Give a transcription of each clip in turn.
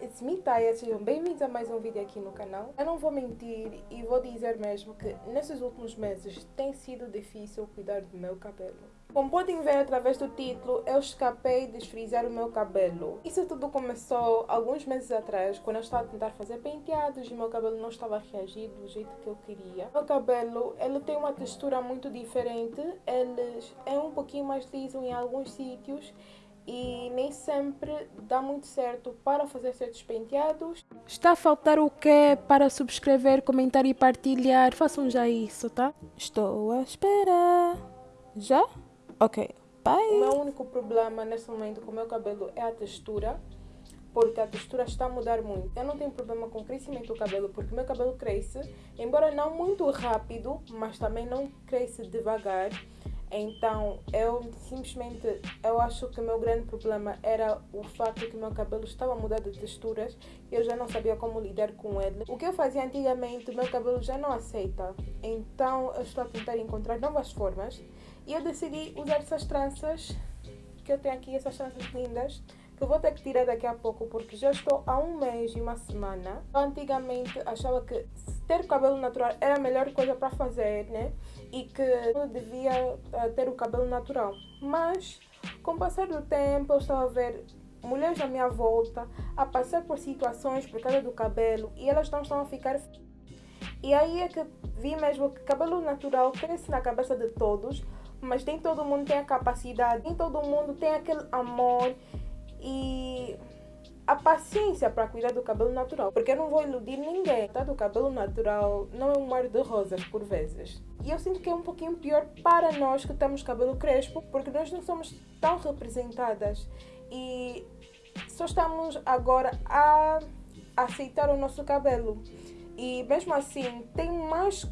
it's me Taya, sejam bem-vindos a mais um vídeo aqui no canal. Eu não vou mentir e vou dizer mesmo que nesses últimos meses tem sido difícil cuidar do meu cabelo. Como podem ver através do título, eu escapei de esfrizar o meu cabelo. Isso tudo começou alguns meses atrás, quando eu estava a tentar fazer penteados e meu cabelo não estava a reagir do jeito que eu queria. Meu cabelo, ele tem uma textura muito diferente, ele é um pouquinho mais liso em alguns sítios e nem sempre dá muito certo para fazer certos penteados. Está a faltar o quê para subscrever, comentar e partilhar? Façam já isso, tá? Estou a esperar. Já? Ok, bye! O meu único problema nesse momento com o meu cabelo é a textura porque a textura está a mudar muito. Eu não tenho problema com o crescimento do cabelo, porque meu cabelo cresce, embora não muito rápido, mas também não cresce devagar. Então, eu simplesmente, eu acho que o meu grande problema era o fato que meu cabelo estava mudar de texturas e eu já não sabia como lidar com ele. O que eu fazia antigamente, meu cabelo já não aceita. Então, eu estou a tentar encontrar novas formas e eu decidi usar essas tranças, que eu tenho aqui, essas tranças lindas, que eu vou ter que tirar daqui a pouco porque já estou há um mês e uma semana. Eu antigamente achava que ter cabelo natural era a melhor coisa para fazer, né? E que eu devia uh, ter o cabelo natural. Mas, com o passar do tempo, eu estava a ver mulheres à minha volta a passar por situações por causa do cabelo e elas não estão a ficar. E aí é que vi mesmo que cabelo natural cresce na cabeça de todos, mas nem todo mundo tem a capacidade, nem todo mundo tem aquele amor e paciência para cuidar do cabelo natural, porque eu não vou iludir ninguém. Tá do cabelo natural não é um mar de rosas por vezes. E eu sinto que é um pouquinho pior para nós que temos cabelo crespo, porque nós não somos tão representadas e só estamos agora a aceitar o nosso cabelo. E mesmo assim, tem mais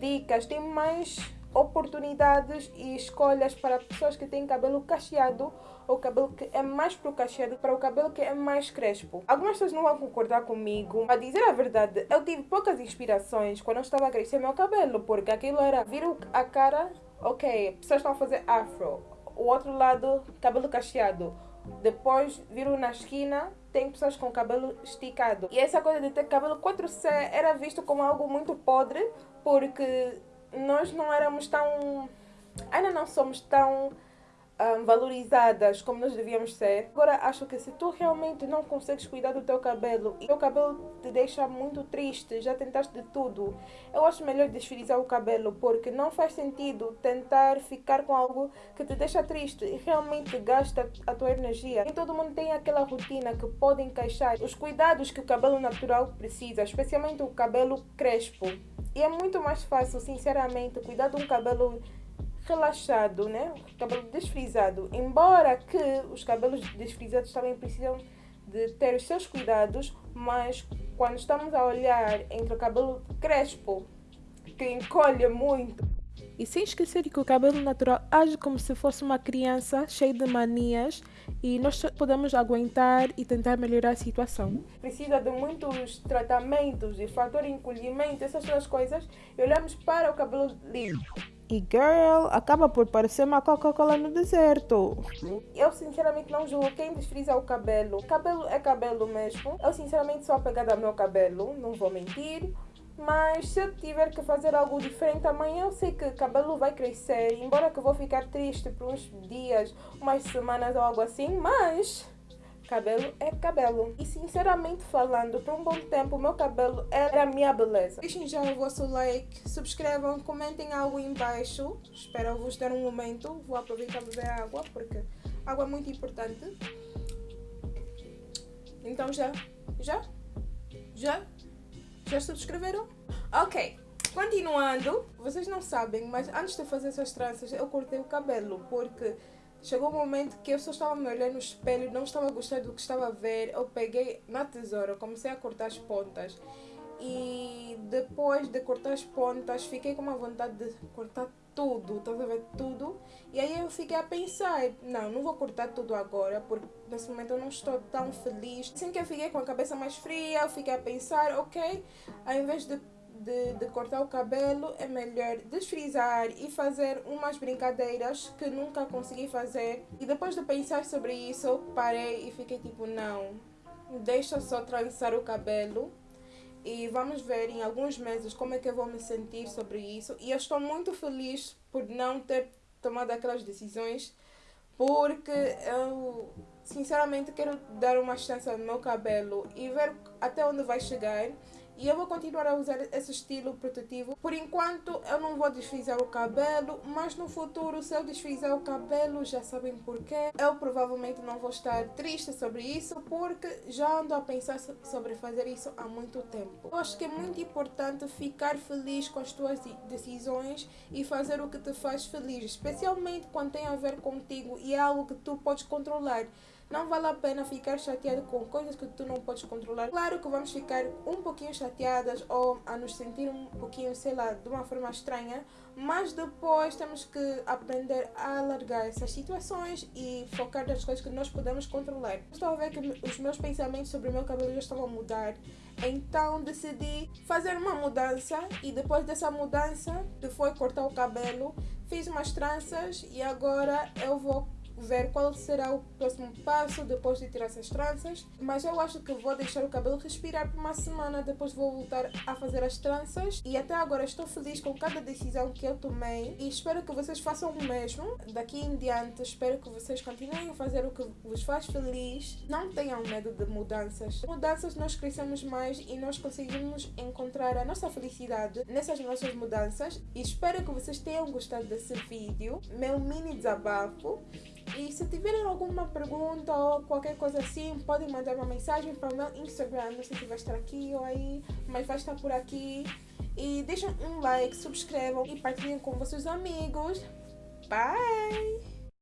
dicas, tem mais oportunidades e escolhas para pessoas que têm cabelo cacheado ou cabelo que é mais pro cacheado para o cabelo que é mais crespo. Algumas pessoas não vão concordar comigo, a dizer a verdade, eu tive poucas inspirações quando eu estava a crescer meu cabelo, porque aquilo era vir a cara, ok, pessoas estão a fazer afro, o outro lado, cabelo cacheado. Depois viram na esquina, tem pessoas com cabelo esticado. E essa coisa de ter cabelo 4C era visto como algo muito podre, porque nós não éramos tão. Ainda não somos tão um, valorizadas como nós devíamos ser. Agora, acho que se tu realmente não consegues cuidar do teu cabelo e teu cabelo te deixa muito triste, já tentaste de tudo, eu acho melhor desfrizar o cabelo porque não faz sentido tentar ficar com algo que te deixa triste e realmente gasta a tua energia. Nem todo mundo tem aquela rotina que pode encaixar os cuidados que o cabelo natural precisa, especialmente o cabelo crespo. E é muito mais fácil, sinceramente, cuidar de um cabelo relaxado, né? Cabelo desfrisado. Embora que os cabelos desfrisados também precisam de ter os seus cuidados, mas quando estamos a olhar entre o cabelo crespo, que encolhe muito, e sem esquecer que o cabelo natural age como se fosse uma criança cheia de manias e nós podemos aguentar e tentar melhorar a situação. Precisa de muitos tratamentos e fator encolhimento, essas duas coisas, e olhamos para o cabelo liso. E girl, acaba por parecer uma Coca-Cola no deserto. Eu sinceramente não julgo quem desfriza o cabelo. Cabelo é cabelo mesmo. Eu sinceramente sou apegada ao meu cabelo, não vou mentir. Mas se eu tiver que fazer algo diferente amanhã, eu sei que o cabelo vai crescer. Embora que eu vou ficar triste por uns dias, umas semanas ou algo assim, mas cabelo é cabelo. E sinceramente falando, por um bom tempo, meu cabelo era a minha beleza. Deixem já o vosso like, subscrevam, comentem algo embaixo. Espero vos dar um momento. Vou aproveitar beber água, porque água é muito importante. Então já, já, já já subscreveram? Ok. Continuando, vocês não sabem, mas antes de fazer essas tranças eu cortei o cabelo porque chegou um momento que eu só estava me olhando no espelho, não estava gostando do que estava a ver. Eu peguei na tesoura, comecei a cortar as pontas e depois de cortar as pontas fiquei com uma vontade de cortar tudo, estás a ver tudo? E aí eu fiquei a pensar, não, não vou cortar tudo agora, porque nesse momento eu não estou tão feliz. Assim que eu fiquei com a cabeça mais fria, eu fiquei a pensar, ok, ao invés de, de, de cortar o cabelo, é melhor desfrizar e fazer umas brincadeiras que nunca consegui fazer. E depois de pensar sobre isso, parei e fiquei tipo, não, deixa só trançar o cabelo e vamos ver em alguns meses como é que eu vou me sentir sobre isso. E eu estou muito feliz por não ter tomado aquelas decisões, porque eu sinceramente quero dar uma chance ao meu cabelo e ver até onde vai chegar. E eu vou continuar a usar esse estilo protetivo. Por enquanto eu não vou desfrizar o cabelo, mas no futuro se eu desfrizar o cabelo já sabem porquê. Eu provavelmente não vou estar triste sobre isso porque já ando a pensar sobre fazer isso há muito tempo. Eu acho que é muito importante ficar feliz com as tuas decisões e fazer o que te faz feliz, especialmente quando tem a ver contigo e é algo que tu podes controlar. Não vale a pena ficar chateado com coisas que tu não podes controlar. Claro que vamos ficar um pouquinho chateadas ou a nos sentir um pouquinho, sei lá, de uma forma estranha, mas depois temos que aprender a alargar essas situações e focar nas coisas que nós podemos controlar. Estou a ver que os meus pensamentos sobre o meu cabelo já estão a mudar, então decidi fazer uma mudança e depois dessa mudança, que foi cortar o cabelo, fiz umas tranças e agora eu vou ver qual será o próximo passo depois de tirar essas tranças. Mas eu acho que vou deixar o cabelo respirar por uma semana, depois vou voltar a fazer as tranças. E até agora estou feliz com cada decisão que eu tomei e espero que vocês façam o mesmo. Daqui em diante, espero que vocês continuem a fazer o que vos faz feliz. Não tenham medo de mudanças. Mudanças nós crescemos mais e nós conseguimos encontrar a nossa felicidade nessas nossas mudanças. E espero que vocês tenham gostado desse vídeo, meu mini desabafo. E se tiverem alguma pergunta ou qualquer coisa assim, podem mandar uma mensagem para o meu Instagram. Não sei se vai estar aqui ou aí, mas vai estar por aqui. E deixem um like, subscrevam e partilhem com vossos amigos. Bye!